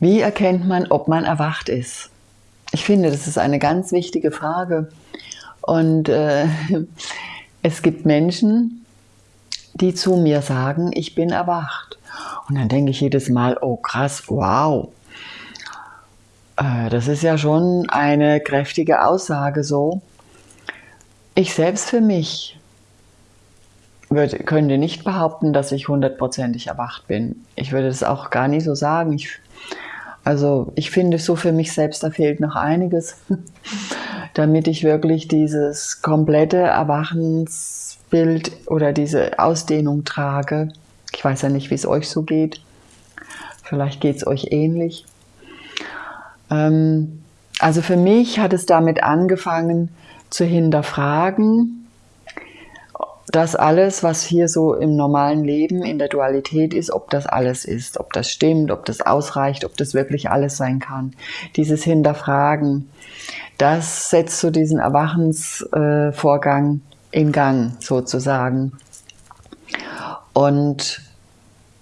Wie erkennt man, ob man erwacht ist? Ich finde, das ist eine ganz wichtige Frage. Und äh, es gibt Menschen, die zu mir sagen, ich bin erwacht. Und dann denke ich jedes Mal, oh krass, wow. Äh, das ist ja schon eine kräftige Aussage so. Ich selbst für mich würde, könnte nicht behaupten, dass ich hundertprozentig erwacht bin. Ich würde das auch gar nicht so sagen. Ich also ich finde so für mich selbst, da fehlt noch einiges, damit ich wirklich dieses komplette Erwachensbild oder diese Ausdehnung trage. Ich weiß ja nicht, wie es euch so geht. Vielleicht geht es euch ähnlich. Ähm, also für mich hat es damit angefangen zu hinterfragen, das alles, was hier so im normalen Leben in der Dualität ist, ob das alles ist, ob das stimmt, ob das ausreicht, ob das wirklich alles sein kann. Dieses Hinterfragen, das setzt so diesen Erwachensvorgang in Gang sozusagen. Und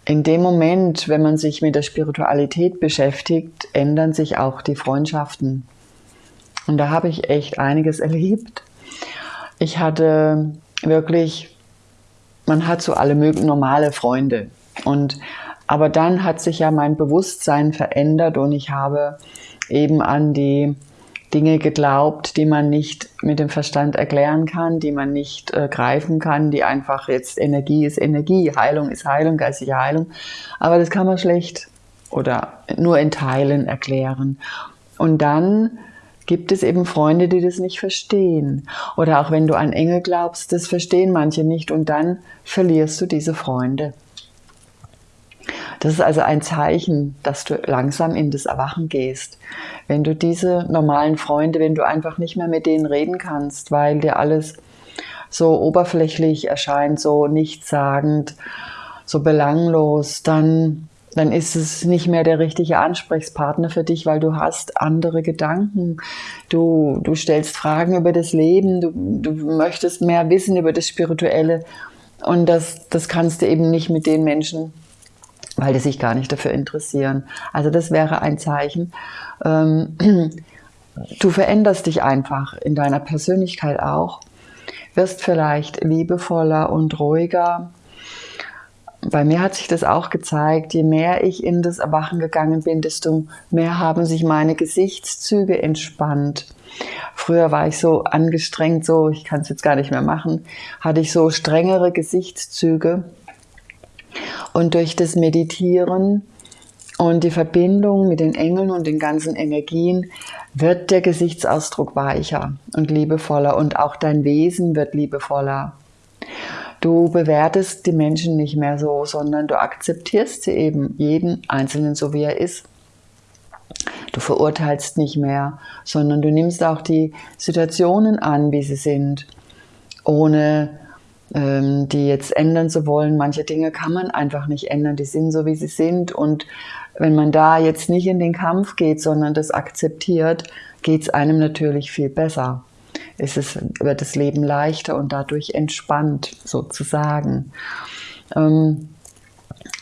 in dem Moment, wenn man sich mit der Spiritualität beschäftigt, ändern sich auch die Freundschaften. Und da habe ich echt einiges erlebt. Ich hatte wirklich, man hat so alle möglichen normale Freunde. Und, aber dann hat sich ja mein Bewusstsein verändert und ich habe eben an die Dinge geglaubt, die man nicht mit dem Verstand erklären kann, die man nicht äh, greifen kann, die einfach jetzt Energie ist Energie, Heilung ist Heilung, geistige Heilung. Aber das kann man schlecht oder nur in Teilen erklären. Und dann gibt es eben Freunde, die das nicht verstehen. Oder auch wenn du an Engel glaubst, das verstehen manche nicht und dann verlierst du diese Freunde. Das ist also ein Zeichen, dass du langsam in das Erwachen gehst. Wenn du diese normalen Freunde, wenn du einfach nicht mehr mit denen reden kannst, weil dir alles so oberflächlich erscheint, so nichtssagend, so belanglos, dann dann ist es nicht mehr der richtige Ansprechpartner für dich, weil du hast andere Gedanken. Du, du stellst Fragen über das Leben, du, du möchtest mehr wissen über das Spirituelle. Und das, das kannst du eben nicht mit den Menschen, weil die sich gar nicht dafür interessieren. Also das wäre ein Zeichen. Ähm, du veränderst dich einfach in deiner Persönlichkeit auch, wirst vielleicht liebevoller und ruhiger, bei mir hat sich das auch gezeigt, je mehr ich in das Erwachen gegangen bin, desto mehr haben sich meine Gesichtszüge entspannt. Früher war ich so angestrengt, so, ich kann es jetzt gar nicht mehr machen, hatte ich so strengere Gesichtszüge. Und durch das Meditieren und die Verbindung mit den Engeln und den ganzen Energien wird der Gesichtsausdruck weicher und liebevoller und auch dein Wesen wird liebevoller. Du bewertest die Menschen nicht mehr so, sondern du akzeptierst sie eben, jeden Einzelnen so wie er ist. Du verurteilst nicht mehr, sondern du nimmst auch die Situationen an, wie sie sind, ohne ähm, die jetzt ändern zu wollen. Manche Dinge kann man einfach nicht ändern, die sind so, wie sie sind. Und wenn man da jetzt nicht in den Kampf geht, sondern das akzeptiert, geht es einem natürlich viel besser ist es, wird das Leben leichter und dadurch entspannt sozusagen. Ähm,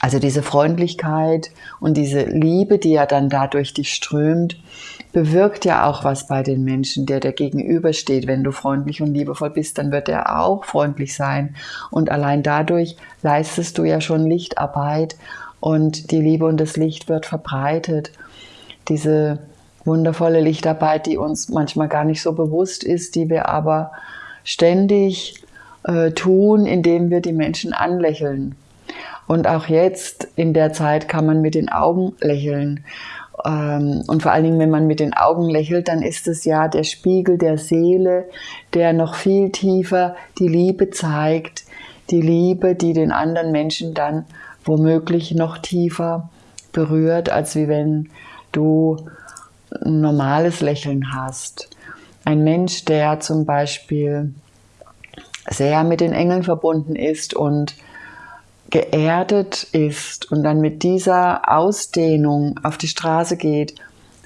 also diese Freundlichkeit und diese Liebe, die ja dann dadurch dich strömt, bewirkt ja auch was bei den Menschen, der dir gegenübersteht. Wenn du freundlich und liebevoll bist, dann wird er auch freundlich sein. Und allein dadurch leistest du ja schon Lichtarbeit und die Liebe und das Licht wird verbreitet. Diese wundervolle Lichtarbeit, die uns manchmal gar nicht so bewusst ist, die wir aber ständig äh, tun, indem wir die Menschen anlächeln. Und auch jetzt in der Zeit kann man mit den Augen lächeln. Ähm, und vor allen Dingen, wenn man mit den Augen lächelt, dann ist es ja der Spiegel der Seele, der noch viel tiefer die Liebe zeigt, die Liebe, die den anderen Menschen dann womöglich noch tiefer berührt, als wie wenn du ein normales Lächeln hast. Ein Mensch, der zum Beispiel sehr mit den Engeln verbunden ist und geerdet ist und dann mit dieser Ausdehnung auf die Straße geht,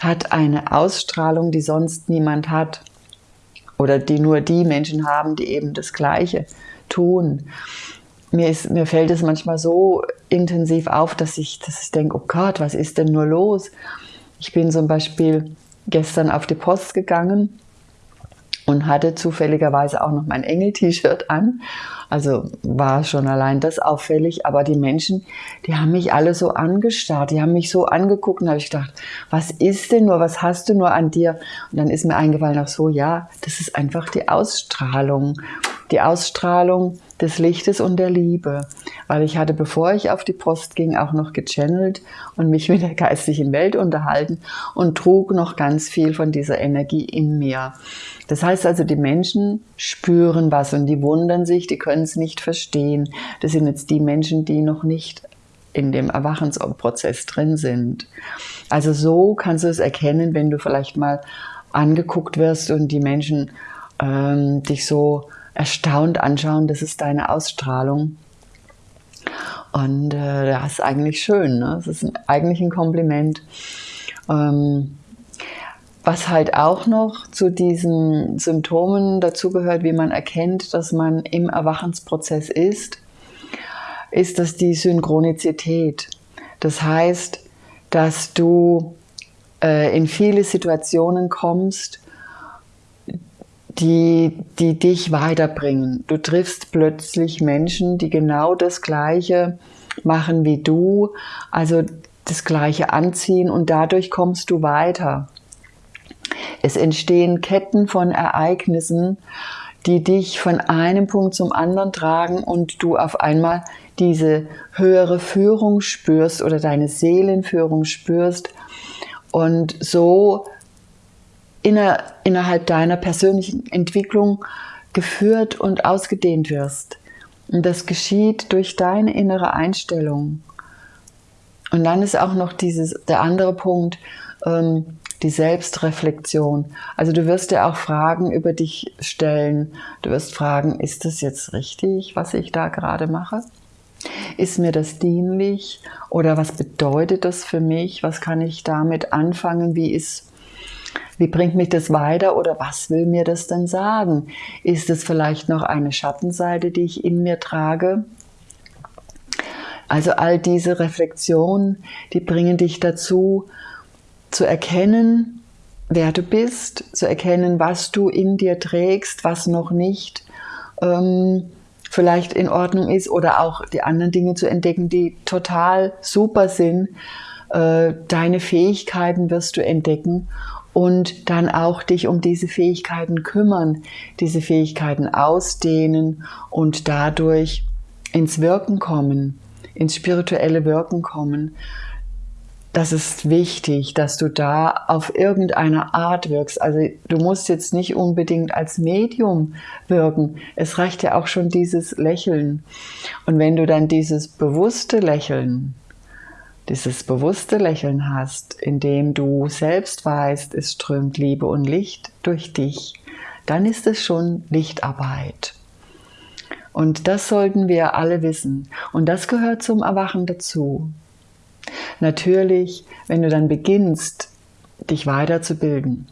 hat eine Ausstrahlung, die sonst niemand hat oder die nur die Menschen haben, die eben das Gleiche tun. mir, ist, mir fällt es manchmal so intensiv auf, dass ich, dass ich denke, oh Gott, was ist denn nur los? Ich bin zum Beispiel gestern auf die Post gegangen und hatte zufälligerweise auch noch mein Engel-T-Shirt an. Also war schon allein das auffällig, aber die Menschen, die haben mich alle so angestarrt, die haben mich so angeguckt und habe ich gedacht, was ist denn nur, was hast du nur an dir? Und dann ist mir eingefallen, ach so, ja, das ist einfach die Ausstrahlung, die Ausstrahlung des Lichtes und der Liebe. Weil ich hatte, bevor ich auf die Post ging, auch noch gechannelt und mich mit der geistlichen Welt unterhalten und trug noch ganz viel von dieser Energie in mir. Das heißt also, die Menschen spüren was und die wundern sich, die können es nicht verstehen. Das sind jetzt die Menschen, die noch nicht in dem Erwachensprozess drin sind. Also so kannst du es erkennen, wenn du vielleicht mal angeguckt wirst und die Menschen ähm, dich so erstaunt anschauen, das ist deine Ausstrahlung. Und äh, das ist eigentlich schön, ne? das ist ein, eigentlich ein Kompliment. Ähm, was halt auch noch zu diesen Symptomen dazugehört, wie man erkennt, dass man im Erwachensprozess ist, ist das die Synchronizität. Das heißt, dass du äh, in viele Situationen kommst, die, die dich weiterbringen. Du triffst plötzlich Menschen, die genau das Gleiche machen wie du, also das Gleiche anziehen und dadurch kommst du weiter. Es entstehen Ketten von Ereignissen, die dich von einem Punkt zum anderen tragen und du auf einmal diese höhere Führung spürst oder deine Seelenführung spürst und so inner, innerhalb deiner persönlichen Entwicklung geführt und ausgedehnt wirst. Und das geschieht durch deine innere Einstellung. Und dann ist auch noch dieses, der andere Punkt, ähm, die Selbstreflexion. Also du wirst dir auch Fragen über dich stellen. Du wirst fragen, ist das jetzt richtig, was ich da gerade mache? Ist mir das dienlich? Oder was bedeutet das für mich? Was kann ich damit anfangen? Wie ist wie bringt mich das weiter oder was will mir das denn sagen? Ist es vielleicht noch eine Schattenseite, die ich in mir trage? Also all diese Reflexionen, die bringen dich dazu, zu erkennen, wer du bist, zu erkennen, was du in dir trägst, was noch nicht ähm, vielleicht in Ordnung ist oder auch die anderen Dinge zu entdecken, die total super sind. Äh, deine Fähigkeiten wirst du entdecken und dann auch dich um diese Fähigkeiten kümmern, diese Fähigkeiten ausdehnen und dadurch ins Wirken kommen, ins spirituelle Wirken kommen. Das ist wichtig, dass du da auf irgendeine Art wirkst. Also du musst jetzt nicht unbedingt als Medium wirken. Es reicht ja auch schon dieses Lächeln. Und wenn du dann dieses bewusste Lächeln dieses bewusste Lächeln hast, in dem du selbst weißt, es strömt Liebe und Licht durch dich, dann ist es schon Lichtarbeit. Und das sollten wir alle wissen. Und das gehört zum Erwachen dazu. Natürlich, wenn du dann beginnst, dich weiterzubilden.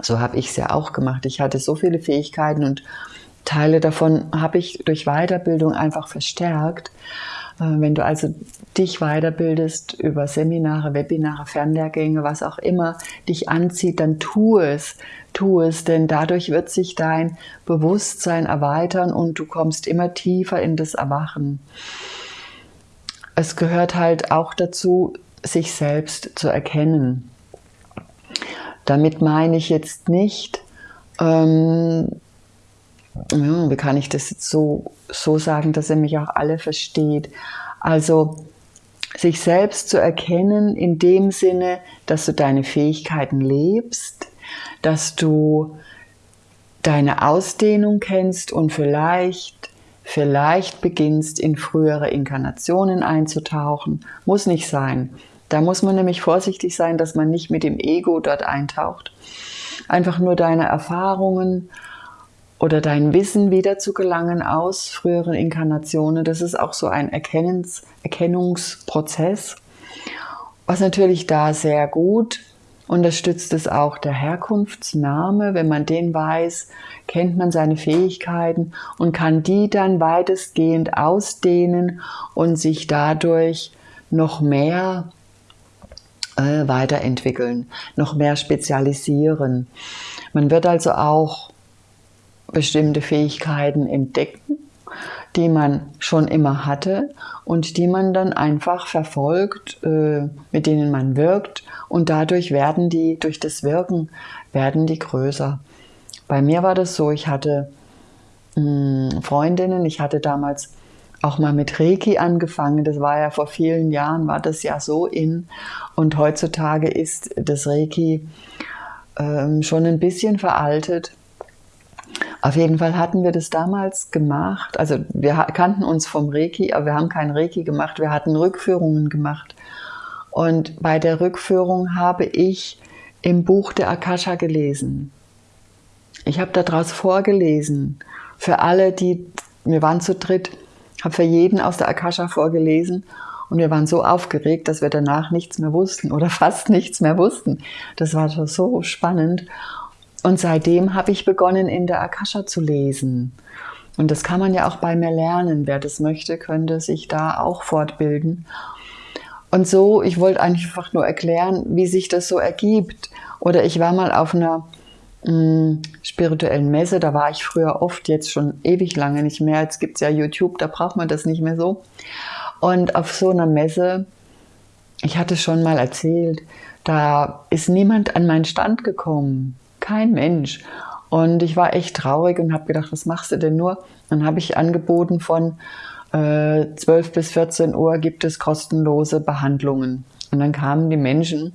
So habe ich es ja auch gemacht. Ich hatte so viele Fähigkeiten und Teile davon habe ich durch Weiterbildung einfach verstärkt. Äh, wenn du also dich weiterbildest über Seminare, Webinare, Fernlehrgänge, was auch immer dich anzieht, dann tu es. Tu es, denn dadurch wird sich dein Bewusstsein erweitern und du kommst immer tiefer in das Erwachen. Es gehört halt auch dazu, sich selbst zu erkennen. Damit meine ich jetzt nicht, ähm, wie kann ich das jetzt so, so sagen, dass er mich auch alle versteht? Also sich selbst zu erkennen in dem Sinne, dass du deine Fähigkeiten lebst, dass du deine Ausdehnung kennst und vielleicht, vielleicht beginnst in frühere Inkarnationen einzutauchen. Muss nicht sein. Da muss man nämlich vorsichtig sein, dass man nicht mit dem Ego dort eintaucht. Einfach nur deine Erfahrungen oder dein Wissen wieder zu gelangen aus früheren Inkarnationen. Das ist auch so ein Erkennens, Erkennungsprozess, was natürlich da sehr gut Unterstützt es auch der Herkunftsname? Wenn man den weiß, kennt man seine Fähigkeiten und kann die dann weitestgehend ausdehnen und sich dadurch noch mehr äh, weiterentwickeln, noch mehr spezialisieren. Man wird also auch bestimmte Fähigkeiten entdecken, die man schon immer hatte und die man dann einfach verfolgt, äh, mit denen man wirkt und dadurch werden die, durch das Wirken, werden die größer. Bei mir war das so, ich hatte hm, Freundinnen, ich hatte damals auch mal mit Reiki angefangen. Das war ja vor vielen Jahren, war das ja so in. Und heutzutage ist das Reiki ähm, schon ein bisschen veraltet. Auf jeden Fall hatten wir das damals gemacht. Also wir kannten uns vom Reiki, aber wir haben kein Reiki gemacht. Wir hatten Rückführungen gemacht. Und bei der Rückführung habe ich im Buch der Akasha gelesen. Ich habe daraus vorgelesen. Für alle, die, wir waren zu dritt, habe für jeden aus der Akasha vorgelesen und wir waren so aufgeregt, dass wir danach nichts mehr wussten oder fast nichts mehr wussten. Das war so spannend. Und seitdem habe ich begonnen, in der Akasha zu lesen. Und das kann man ja auch bei mir lernen. Wer das möchte, könnte sich da auch fortbilden. Und so, ich wollte einfach nur erklären, wie sich das so ergibt. Oder ich war mal auf einer mh, mm, spirituellen Messe, da war ich früher oft, jetzt schon ewig lange nicht mehr. Jetzt gibt es ja YouTube, da braucht man das nicht mehr so. Und auf so einer Messe, ich hatte schon mal erzählt, da ist niemand an meinen Stand gekommen. Kein Mensch. Und ich war echt traurig und habe gedacht, was machst du denn nur? Dann habe ich angeboten von 12 äh, bis 14 Uhr gibt es kostenlose Behandlungen. Und dann kamen die Menschen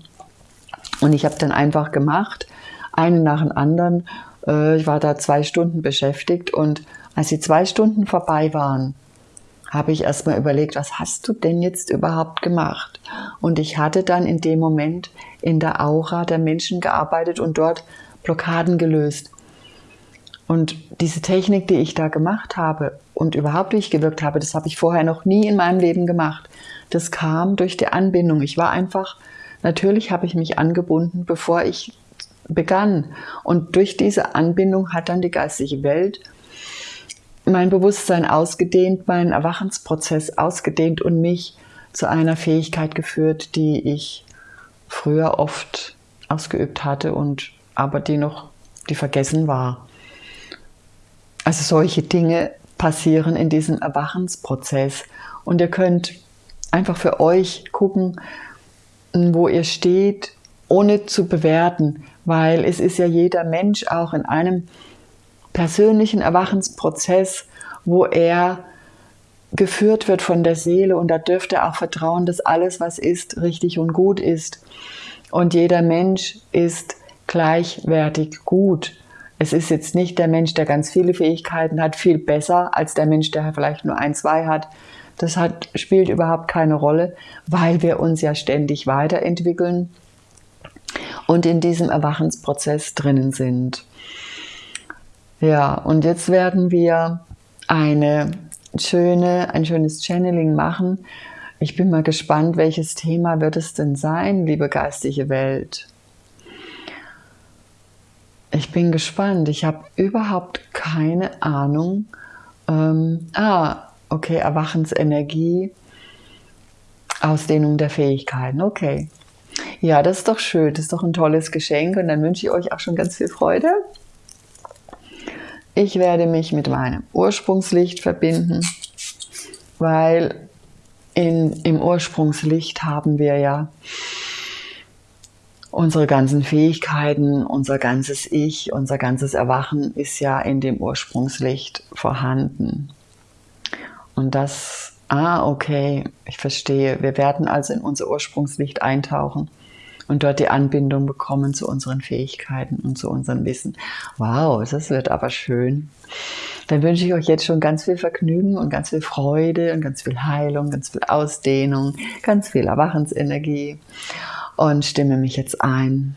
und ich habe dann einfach gemacht, einen nach dem anderen. Äh, ich war da zwei Stunden beschäftigt und als die zwei Stunden vorbei waren, habe ich erstmal überlegt, was hast du denn jetzt überhaupt gemacht? Und ich hatte dann in dem Moment in der Aura der Menschen gearbeitet und dort Blockaden gelöst. Und diese Technik, die ich da gemacht habe und überhaupt durchgewirkt habe, das habe ich vorher noch nie in meinem Leben gemacht. Das kam durch die Anbindung. Ich war einfach, natürlich habe ich mich angebunden, bevor ich begann. Und durch diese Anbindung hat dann die geistige Welt mein Bewusstsein ausgedehnt, meinen Erwachensprozess ausgedehnt und mich zu einer Fähigkeit geführt, die ich früher oft ausgeübt hatte und aber die noch, die vergessen war. Also solche Dinge passieren in diesem Erwachensprozess. Und ihr könnt einfach für euch gucken, wo ihr steht, ohne zu bewerten, weil es ist ja jeder Mensch auch in einem persönlichen Erwachensprozess, wo er geführt wird von der Seele und da dürfte er auch vertrauen, dass alles, was ist, richtig und gut ist. Und jeder Mensch ist gleichwertig gut. Es ist jetzt nicht der Mensch, der ganz viele Fähigkeiten hat, viel besser als der Mensch, der vielleicht nur ein, zwei hat. Das hat, spielt überhaupt keine Rolle, weil wir uns ja ständig weiterentwickeln und in diesem Erwachensprozess drinnen sind. Ja, und jetzt werden wir eine schöne, ein schönes Channeling machen. Ich bin mal gespannt, welches Thema wird es denn sein, liebe geistige Welt. Ich bin gespannt. Ich habe überhaupt keine Ahnung. Ähm, ah, okay, Erwachensenergie, Ausdehnung der Fähigkeiten. Okay. Ja, das ist doch schön. Das ist doch ein tolles Geschenk. Und dann wünsche ich euch auch schon ganz viel Freude. Ich werde mich mit meinem Ursprungslicht verbinden, weil in, im Ursprungslicht haben wir ja unsere ganzen Fähigkeiten, unser ganzes Ich, unser ganzes Erwachen ist ja in dem Ursprungslicht vorhanden. Und das, ah, okay, ich verstehe. Wir werden also in unser Ursprungslicht eintauchen und dort die Anbindung bekommen zu unseren Fähigkeiten und zu unserem Wissen. Wow, das wird aber schön. Dann wünsche ich euch jetzt schon ganz viel Vergnügen und ganz viel Freude und ganz viel Heilung, ganz viel Ausdehnung, ganz viel Erwachensenergie und stimme mich jetzt ein.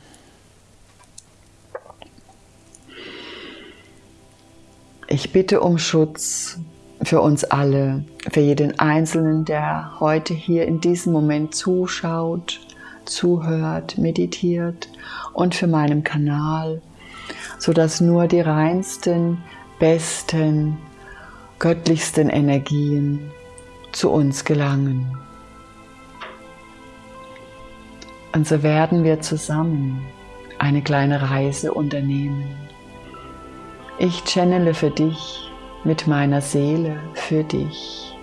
Ich bitte um Schutz für uns alle, für jeden Einzelnen, der heute hier in diesem Moment zuschaut, zuhört, meditiert und für meinen Kanal, sodass nur die reinsten, besten, göttlichsten Energien zu uns gelangen. Und so werden wir zusammen eine kleine Reise unternehmen. Ich channele für dich mit meiner Seele für dich.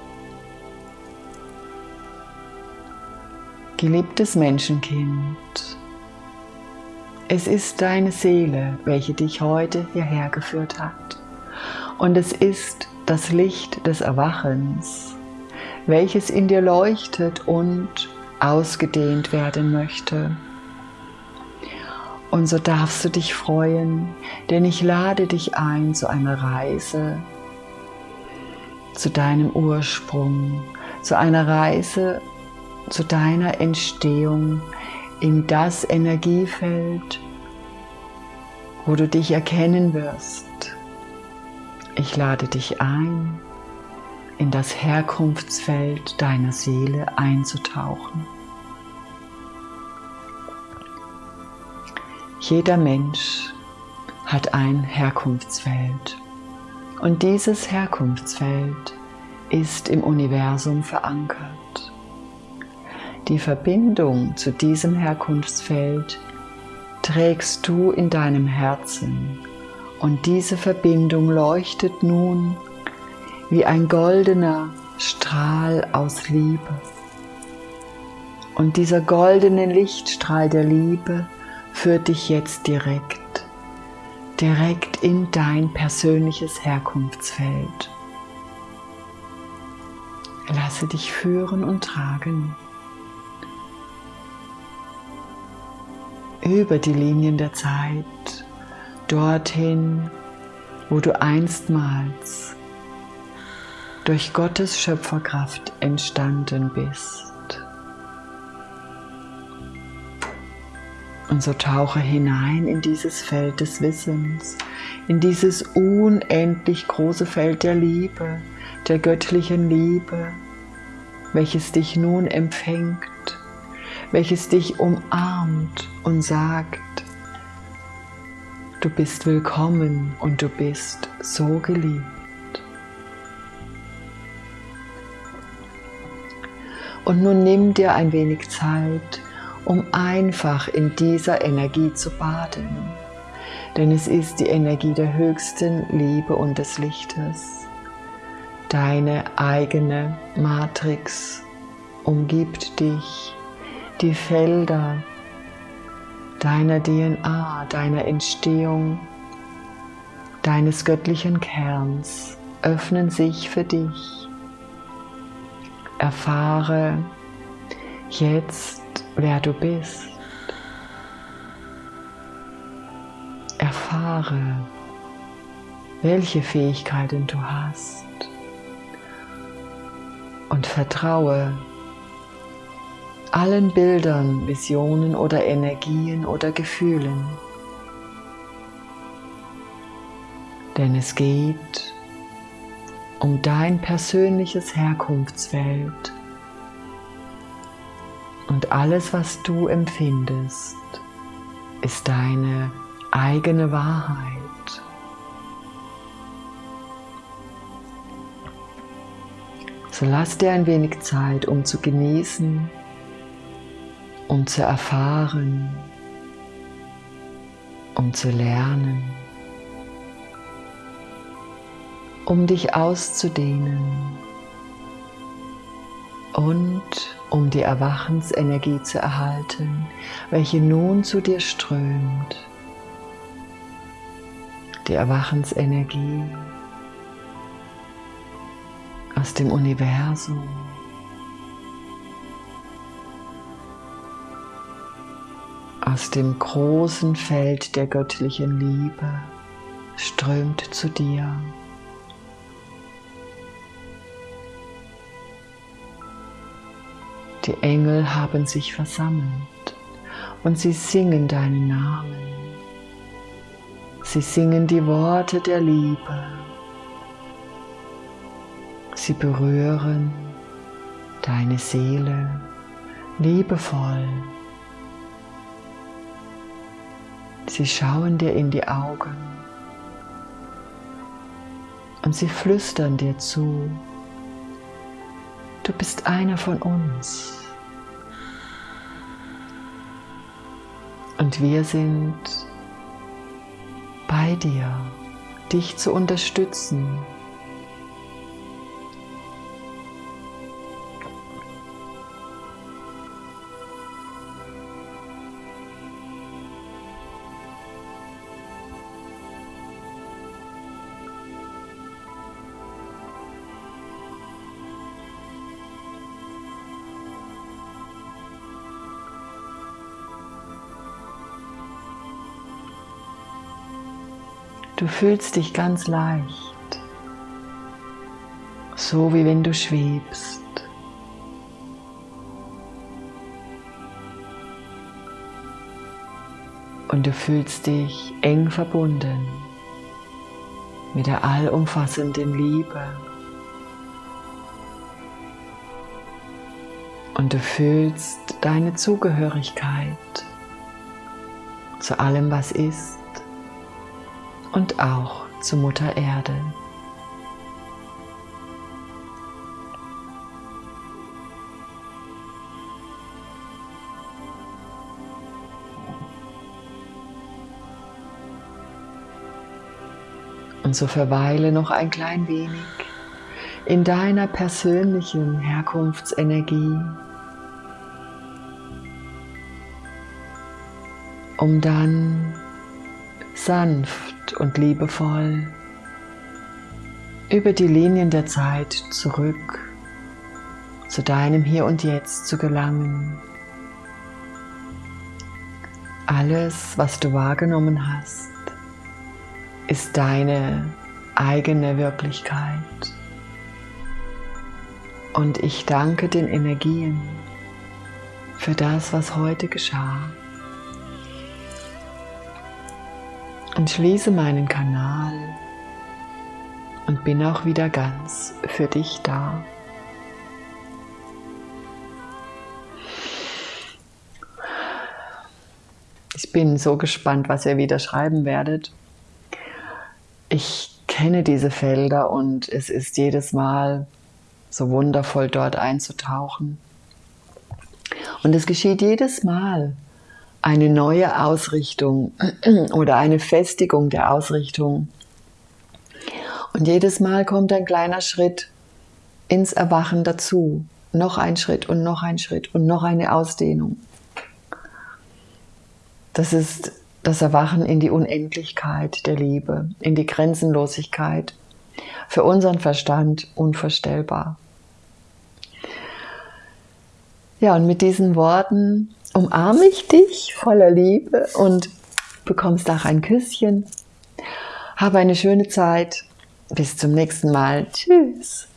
Geliebtes Menschenkind, es ist deine Seele, welche dich heute hierher geführt hat. Und es ist das Licht des Erwachens, welches in dir leuchtet und ausgedehnt werden möchte. Und so darfst du dich freuen, denn ich lade dich ein zu einer Reise zu deinem Ursprung, zu einer Reise zu deiner Entstehung in das Energiefeld, wo du dich erkennen wirst. Ich lade dich ein, in das Herkunftsfeld deiner Seele einzutauchen. Jeder Mensch hat ein Herkunftsfeld und dieses Herkunftsfeld ist im Universum verankert. Die Verbindung zu diesem Herkunftsfeld trägst du in deinem Herzen und diese Verbindung leuchtet nun wie ein goldener Strahl aus Liebe. Und dieser goldene Lichtstrahl der Liebe führt dich jetzt direkt, direkt in dein persönliches Herkunftsfeld. Lasse dich führen und tragen. Über die Linien der Zeit, dorthin, wo du einstmals durch Gottes Schöpferkraft entstanden bist. Und so tauche hinein in dieses Feld des Wissens, in dieses unendlich große Feld der Liebe, der göttlichen Liebe, welches dich nun empfängt, welches dich umarmt und sagt, du bist willkommen und du bist so geliebt. Und nun nimm dir ein wenig Zeit, um einfach in dieser Energie zu baden. Denn es ist die Energie der höchsten Liebe und des Lichtes. Deine eigene Matrix umgibt dich, die Felder deiner DNA, deiner Entstehung, deines göttlichen Kerns öffnen sich für dich. Erfahre jetzt wer du bist. Erfahre, welche Fähigkeiten du hast und vertraue allen Bildern, Visionen oder Energien oder Gefühlen. Denn es geht um dein persönliches Herkunftsfeld und alles, was du empfindest, ist deine eigene Wahrheit. So lass dir ein wenig Zeit, um zu genießen, um zu erfahren, um zu lernen, um dich auszudehnen und um die Erwachensenergie zu erhalten, welche nun zu dir strömt. Die Erwachensenergie aus dem Universum. Aus dem großen Feld der göttlichen Liebe strömt zu dir. Die Engel haben sich versammelt und sie singen deinen Namen. Sie singen die Worte der Liebe. Sie berühren deine Seele liebevoll Sie schauen dir in die Augen und sie flüstern dir zu, du bist einer von uns. Und wir sind bei dir, dich zu unterstützen, Du fühlst dich ganz leicht, so wie wenn du schwebst. Und du fühlst dich eng verbunden mit der allumfassenden Liebe. Und du fühlst deine Zugehörigkeit zu allem, was ist und auch zu Mutter Erde. Und so verweile noch ein klein wenig in deiner persönlichen Herkunftsenergie, um dann sanft und liebevoll über die Linien der Zeit zurück zu deinem Hier und Jetzt zu gelangen. Alles, was du wahrgenommen hast, ist deine eigene Wirklichkeit. Und ich danke den Energien für das, was heute geschah. Und schließe meinen Kanal und bin auch wieder ganz für dich da. Ich bin so gespannt, was ihr wieder schreiben werdet. Ich kenne diese Felder und es ist jedes Mal so wundervoll dort einzutauchen. Und es geschieht jedes Mal, eine neue Ausrichtung oder eine Festigung der Ausrichtung. Und jedes Mal kommt ein kleiner Schritt ins Erwachen dazu. Noch ein Schritt und noch ein Schritt und noch eine Ausdehnung. Das ist das Erwachen in die Unendlichkeit der Liebe, in die Grenzenlosigkeit. Für unseren Verstand unvorstellbar. Ja, und mit diesen Worten umarme ich dich voller Liebe und bekommst auch ein Küsschen. Habe eine schöne Zeit. Bis zum nächsten Mal. Tschüss.